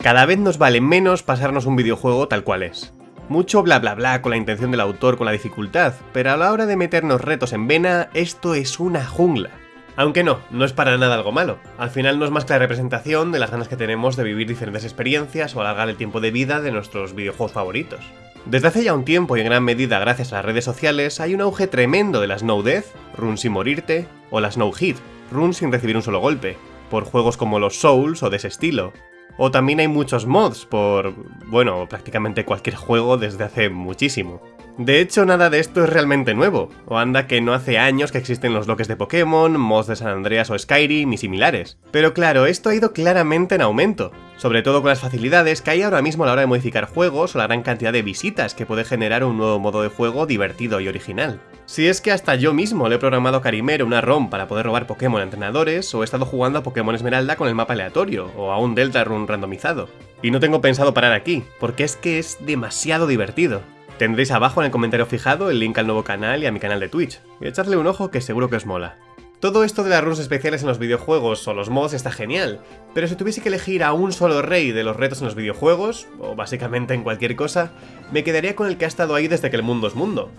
Cada vez nos vale menos pasarnos un videojuego tal cual es. Mucho bla bla bla con la intención del autor con la dificultad, pero a la hora de meternos retos en vena, esto es una jungla. Aunque no, no es para nada algo malo. Al final no es más que la representación de las ganas que tenemos de vivir diferentes experiencias o alargar el tiempo de vida de nuestros videojuegos favoritos. Desde hace ya un tiempo y en gran medida gracias a las redes sociales hay un auge tremendo de las No Death, Run sin morirte, o las No Hit, Run sin recibir un solo golpe, por juegos como los Souls o de ese estilo. O también hay muchos mods por, bueno, prácticamente cualquier juego desde hace muchísimo. De hecho, nada de esto es realmente nuevo, o anda que no hace años que existen los bloques de Pokémon, mods de San Andreas o Skyrim y similares. Pero claro, esto ha ido claramente en aumento, sobre todo con las facilidades que hay ahora mismo a la hora de modificar juegos o la gran cantidad de visitas que puede generar un nuevo modo de juego divertido y original. Si es que hasta yo mismo le he programado a Carimero una ROM para poder robar Pokémon a entrenadores, o he estado jugando a Pokémon Esmeralda con el mapa aleatorio, o a un Delta Run randomizado. Y no tengo pensado parar aquí, porque es que es demasiado divertido. Tendréis abajo en el comentario fijado el link al nuevo canal y a mi canal de Twitch, y echadle un ojo que seguro que os mola. Todo esto de las runes especiales en los videojuegos o los mods está genial, pero si tuviese que elegir a un solo rey de los retos en los videojuegos, o básicamente en cualquier cosa, me quedaría con el que ha estado ahí desde que el mundo es mundo,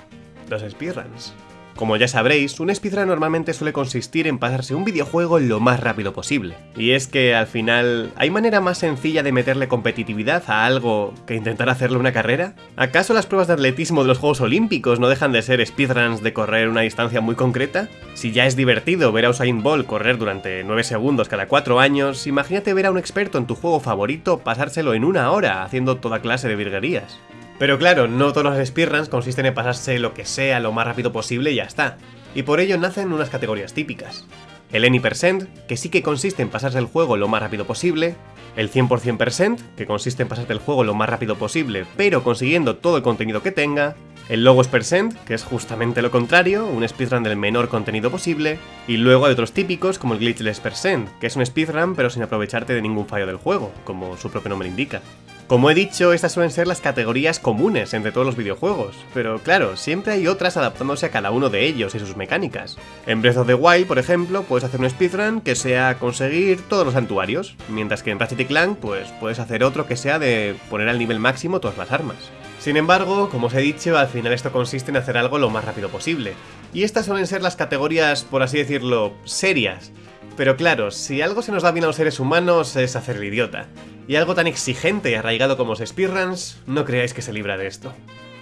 los speedruns. Como ya sabréis, un speedrun normalmente suele consistir en pasarse un videojuego lo más rápido posible. Y es que al final, ¿hay manera más sencilla de meterle competitividad a algo que intentar hacerle una carrera? ¿Acaso las pruebas de atletismo de los Juegos Olímpicos no dejan de ser speedruns de correr una distancia muy concreta? Si ya es divertido ver a Usain Bolt correr durante 9 segundos cada 4 años, imagínate ver a un experto en tu juego favorito pasárselo en una hora haciendo toda clase de virguerías. Pero claro, no todos los speedruns consisten en pasarse lo que sea lo más rápido posible y ya está. Y por ello nacen unas categorías típicas. El Any%, que sí que consiste en pasarse el juego lo más rápido posible, el 100%, que consiste en pasarte el juego lo más rápido posible, pero consiguiendo todo el contenido que tenga, el Logos Percent, que es justamente lo contrario, un speedrun del menor contenido posible, y luego hay otros típicos como el Glitchless Percent, que es un speedrun pero sin aprovecharte de ningún fallo del juego, como su propio nombre indica. Como he dicho, estas suelen ser las categorías comunes entre todos los videojuegos, pero claro, siempre hay otras adaptándose a cada uno de ellos y sus mecánicas. En Breath of the Wild, por ejemplo, puedes hacer un speedrun que sea conseguir todos los santuarios, mientras que en Ratchet Clank pues puedes hacer otro que sea de poner al nivel máximo todas las armas. Sin embargo, como os he dicho, al final esto consiste en hacer algo lo más rápido posible. Y estas suelen ser las categorías, por así decirlo, serias. Pero claro, si algo se nos da bien a los seres humanos es hacer idiota y algo tan exigente y arraigado como los speedruns, no creáis que se libra de esto.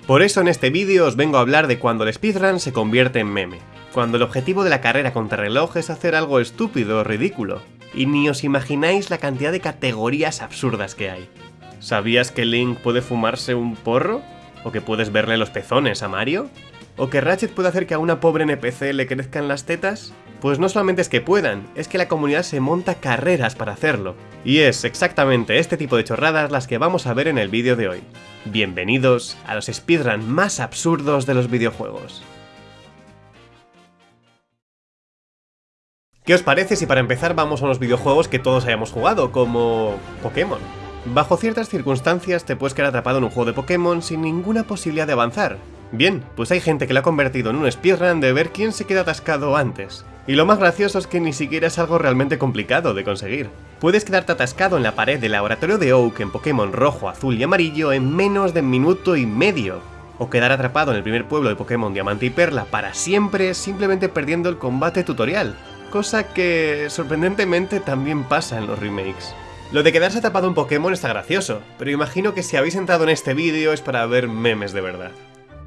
Por eso en este vídeo os vengo a hablar de cuando el speedrun se convierte en meme, cuando el objetivo de la carrera contra reloj es hacer algo estúpido o ridículo, y ni os imagináis la cantidad de categorías absurdas que hay. ¿Sabías que Link puede fumarse un porro? ¿O que puedes verle los pezones a Mario? ¿O que Ratchet puede hacer que a una pobre NPC le crezcan las tetas? Pues no solamente es que puedan, es que la comunidad se monta carreras para hacerlo. Y es exactamente este tipo de chorradas las que vamos a ver en el vídeo de hoy. Bienvenidos a los speedruns más absurdos de los videojuegos. ¿Qué os parece si para empezar vamos a unos videojuegos que todos hayamos jugado, como Pokémon? Bajo ciertas circunstancias te puedes quedar atrapado en un juego de Pokémon sin ninguna posibilidad de avanzar, Bien, pues hay gente que lo ha convertido en un speedrun de ver quién se queda atascado antes. Y lo más gracioso es que ni siquiera es algo realmente complicado de conseguir. Puedes quedarte atascado en la pared del laboratorio de Oak en Pokémon rojo, azul y amarillo en menos de un minuto y medio. O quedar atrapado en el primer pueblo de Pokémon Diamante y Perla para siempre simplemente perdiendo el combate tutorial. Cosa que sorprendentemente también pasa en los remakes. Lo de quedarse atrapado en Pokémon está gracioso, pero imagino que si habéis entrado en este vídeo es para ver memes de verdad.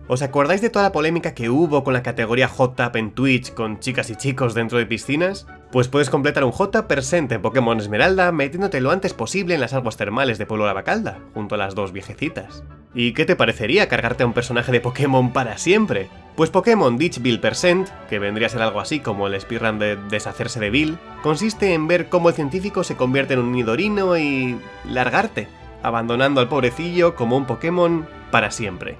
¿Os acordáis de toda la polémica que hubo con la categoría Hot Tap en Twitch con chicas y chicos dentro de piscinas? Pues puedes completar un Tap Percent en Pokémon Esmeralda metiéndote lo antes posible en las aguas termales de Pueblo Lavacalda, junto a las dos viejecitas. ¿Y qué te parecería cargarte a un personaje de Pokémon para siempre? Pues Pokémon Ditch Bill Percent, que vendría a ser algo así como el speedrun de deshacerse de Bill, consiste en ver cómo el científico se convierte en un nidorino y... largarte, abandonando al pobrecillo como un Pokémon para siempre.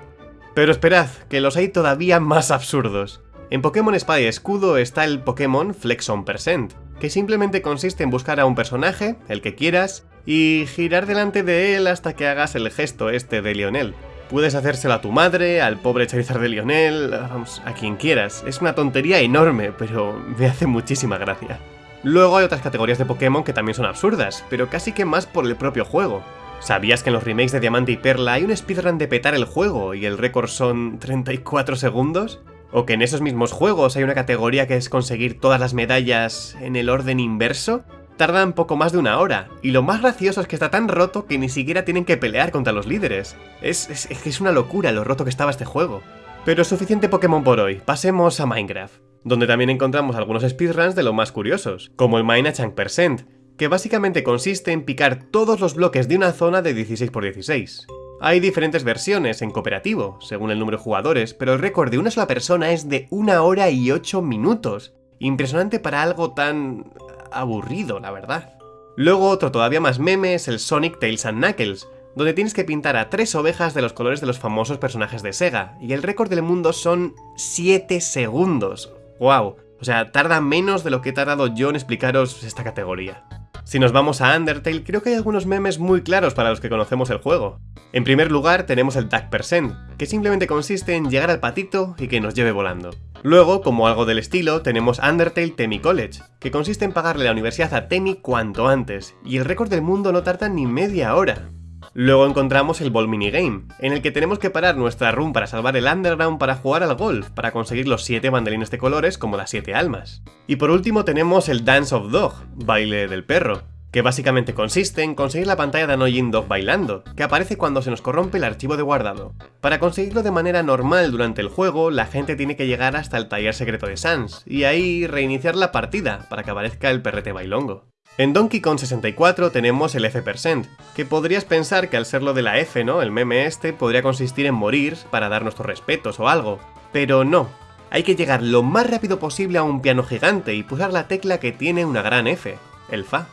Pero esperad, que los hay todavía más absurdos. En Pokémon Espada y Escudo está el Pokémon Flexon Percent, que simplemente consiste en buscar a un personaje, el que quieras, y girar delante de él hasta que hagas el gesto este de Lionel. Puedes hacérselo a tu madre, al pobre Charizard de Lionel, vamos, a quien quieras. Es una tontería enorme, pero me hace muchísima gracia. Luego hay otras categorías de Pokémon que también son absurdas, pero casi que más por el propio juego. ¿Sabías que en los remakes de Diamante y Perla hay un speedrun de petar el juego y el récord son 34 segundos? ¿O que en esos mismos juegos hay una categoría que es conseguir todas las medallas en el orden inverso? Tardan poco más de una hora, y lo más gracioso es que está tan roto que ni siquiera tienen que pelear contra los líderes. Es, es, es una locura lo roto que estaba este juego. Pero suficiente Pokémon por hoy, pasemos a Minecraft, donde también encontramos algunos speedruns de lo más curiosos, como el Mine a Percent, que básicamente consiste en picar todos los bloques de una zona de 16x16. Hay diferentes versiones en cooperativo, según el número de jugadores, pero el récord de una sola persona es de 1 hora y 8 minutos. Impresionante para algo tan... aburrido, la verdad. Luego otro todavía más meme es el Sonic Tails and Knuckles, donde tienes que pintar a tres ovejas de los colores de los famosos personajes de Sega, y el récord del mundo son 7 segundos. ¡Wow! O sea, tarda menos de lo que he tardado yo en explicaros esta categoría. Si nos vamos a Undertale, creo que hay algunos memes muy claros para los que conocemos el juego. En primer lugar tenemos el Tag Percent, que simplemente consiste en llegar al patito y que nos lleve volando. Luego, como algo del estilo, tenemos Undertale Temi College, que consiste en pagarle la universidad a Temi cuanto antes, y el récord del mundo no tarda ni media hora. Luego encontramos el Ball Minigame, en el que tenemos que parar nuestra run para salvar el Underground para jugar al golf, para conseguir los 7 bandelines de colores como las 7 almas. Y por último tenemos el Dance of Dog, baile del perro, que básicamente consiste en conseguir la pantalla de Annoying Dog bailando, que aparece cuando se nos corrompe el archivo de guardado. Para conseguirlo de manera normal durante el juego, la gente tiene que llegar hasta el taller secreto de Sans, y ahí reiniciar la partida para que aparezca el perrete bailongo. En Donkey Kong 64 tenemos el F%, que podrías pensar que al ser lo de la F, ¿no? El meme este podría consistir en morir para dar nuestros respetos o algo, pero no. Hay que llegar lo más rápido posible a un piano gigante y pulsar la tecla que tiene una gran F, el Fa.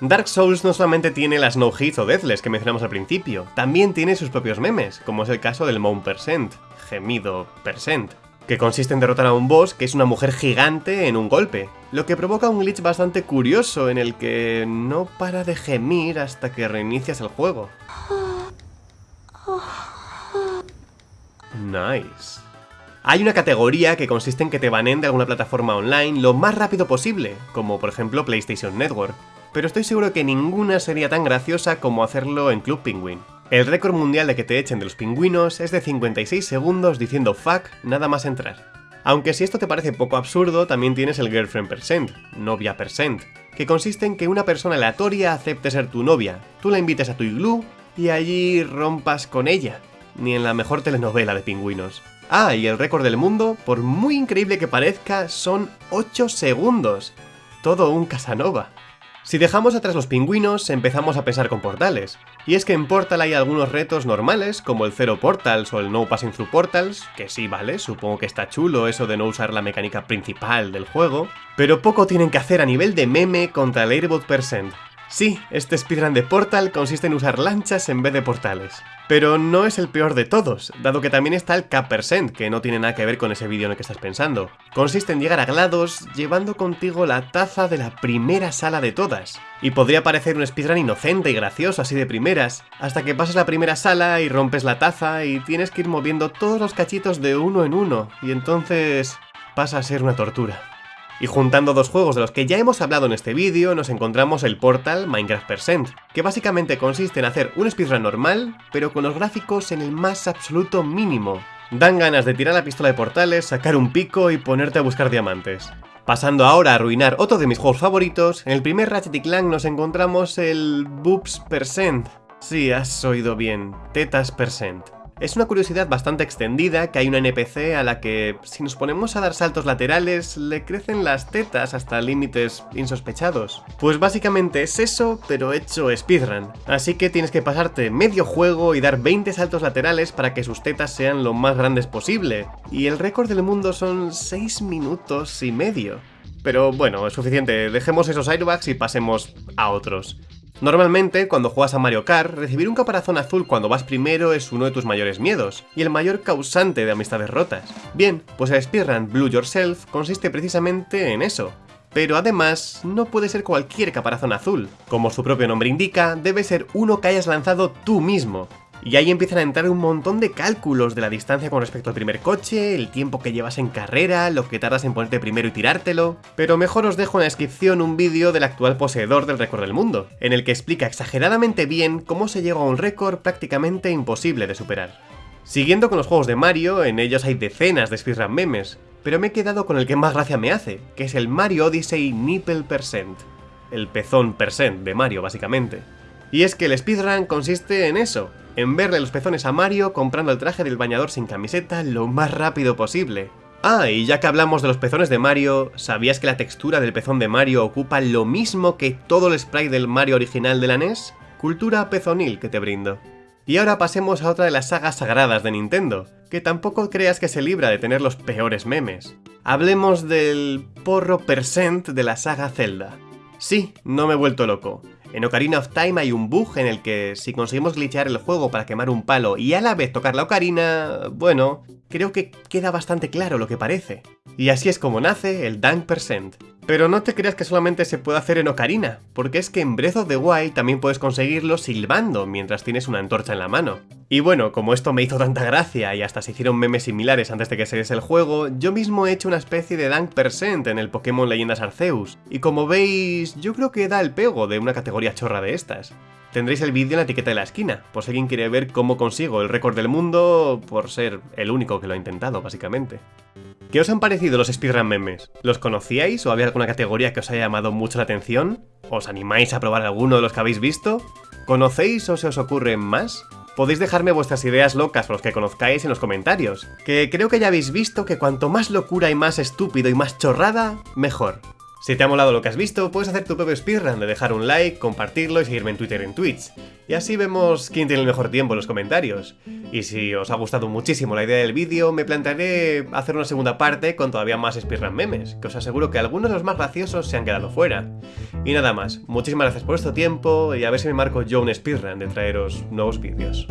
Dark Souls no solamente tiene las no hits o deathless que mencionamos al principio, también tiene sus propios memes, como es el caso del Moan Percent, gemido percent, que consiste en derrotar a un boss que es una mujer gigante en un golpe, lo que provoca un glitch bastante curioso en el que no para de gemir hasta que reinicias el juego. Nice. Hay una categoría que consiste en que te banen de alguna plataforma online lo más rápido posible, como por ejemplo PlayStation Network, pero estoy seguro que ninguna sería tan graciosa como hacerlo en Club Penguin. El récord mundial de que te echen de los pingüinos es de 56 segundos diciendo fuck nada más entrar. Aunque si esto te parece poco absurdo, también tienes el girlfriend percent, novia percent, que consiste en que una persona aleatoria acepte ser tu novia, tú la invites a tu iglú y allí rompas con ella, ni en la mejor telenovela de pingüinos. Ah, y el récord del mundo, por muy increíble que parezca, son 8 segundos. Todo un Casanova. Si dejamos atrás los pingüinos, empezamos a pensar con portales. Y es que en Portal hay algunos retos normales, como el Zero Portals o el No Passing Through Portals, que sí, vale, supongo que está chulo eso de no usar la mecánica principal del juego, pero poco tienen que hacer a nivel de meme contra el Airbot Percent. Sí, este speedrun de Portal consiste en usar lanchas en vez de portales. Pero no es el peor de todos, dado que también está el Cap Percent, que no tiene nada que ver con ese vídeo en el que estás pensando. Consiste en llegar a GLaDOS llevando contigo la taza de la primera sala de todas. Y podría parecer un speedrun inocente y gracioso así de primeras, hasta que pasas la primera sala y rompes la taza y tienes que ir moviendo todos los cachitos de uno en uno, y entonces pasa a ser una tortura. Y juntando dos juegos de los que ya hemos hablado en este vídeo, nos encontramos el Portal Minecraft Percent, que básicamente consiste en hacer un speedrun normal, pero con los gráficos en el más absoluto mínimo. Dan ganas de tirar la pistola de portales, sacar un pico y ponerte a buscar diamantes. Pasando ahora a arruinar otro de mis juegos favoritos, en el primer Ratchet Clank nos encontramos el Boobs Percent. Sí, has oído bien, Tetas Percent. Es una curiosidad bastante extendida que hay una NPC a la que, si nos ponemos a dar saltos laterales, le crecen las tetas hasta límites insospechados. Pues básicamente es eso, pero hecho speedrun. Así que tienes que pasarte medio juego y dar 20 saltos laterales para que sus tetas sean lo más grandes posible. Y el récord del mundo son 6 minutos y medio. Pero bueno, es suficiente, dejemos esos airbags y pasemos a otros. Normalmente, cuando juegas a Mario Kart, recibir un caparazón azul cuando vas primero es uno de tus mayores miedos, y el mayor causante de amistades rotas. Bien, pues el speedrun Blue Yourself consiste precisamente en eso. Pero además, no puede ser cualquier caparazón azul. Como su propio nombre indica, debe ser uno que hayas lanzado tú mismo. Y ahí empiezan a entrar un montón de cálculos de la distancia con respecto al primer coche, el tiempo que llevas en carrera, lo que tardas en ponerte primero y tirártelo... Pero mejor os dejo en la descripción un vídeo del actual poseedor del récord del mundo, en el que explica exageradamente bien cómo se llega a un récord prácticamente imposible de superar. Siguiendo con los juegos de Mario, en ellos hay decenas de speedrun memes, pero me he quedado con el que más gracia me hace, que es el Mario Odyssey Nipple Percent. El pezón percent de Mario, básicamente. Y es que el speedrun consiste en eso, en verle los pezones a Mario comprando el traje del bañador sin camiseta lo más rápido posible. Ah, y ya que hablamos de los pezones de Mario, ¿sabías que la textura del pezón de Mario ocupa lo mismo que todo el sprite del Mario original de la NES? Cultura pezonil que te brindo. Y ahora pasemos a otra de las sagas sagradas de Nintendo, que tampoco creas que se libra de tener los peores memes. Hablemos del porro percent de la saga Zelda. Sí, no me he vuelto loco. En Ocarina of Time hay un bug en el que si conseguimos glitchear el juego para quemar un palo y a la vez tocar la ocarina, bueno, creo que queda bastante claro lo que parece. Y así es como nace el Dunk Percent. Pero no te creas que solamente se puede hacer en Ocarina, porque es que en Breath of the Wild también puedes conseguirlo silbando mientras tienes una antorcha en la mano. Y bueno, como esto me hizo tanta gracia y hasta se hicieron memes similares antes de que saliese el juego, yo mismo he hecho una especie de Dunk Percent en el Pokémon Leyendas Arceus. Y como veis, yo creo que da el pego de una categoría chorra de estas. Tendréis el vídeo en la etiqueta de la esquina, por si alguien quiere ver cómo consigo el récord del mundo por ser el único que lo ha intentado, básicamente. ¿Qué os han parecido los speedrun memes? ¿Los conocíais o había alguna categoría que os haya llamado mucho la atención? ¿Os animáis a probar alguno de los que habéis visto? ¿Conocéis o se os ocurren más? Podéis dejarme vuestras ideas locas por los que conozcáis en los comentarios, que creo que ya habéis visto que cuanto más locura y más estúpido y más chorrada, mejor. Si te ha molado lo que has visto, puedes hacer tu propio speedrun de dejar un like, compartirlo y seguirme en Twitter y en Twitch. Y así vemos quién tiene el mejor tiempo en los comentarios. Y si os ha gustado muchísimo la idea del vídeo, me plantearé hacer una segunda parte con todavía más speedrun memes, que os aseguro que algunos de los más graciosos se han quedado fuera. Y nada más, muchísimas gracias por vuestro tiempo y a ver si me marco yo un speedrun de traeros nuevos vídeos.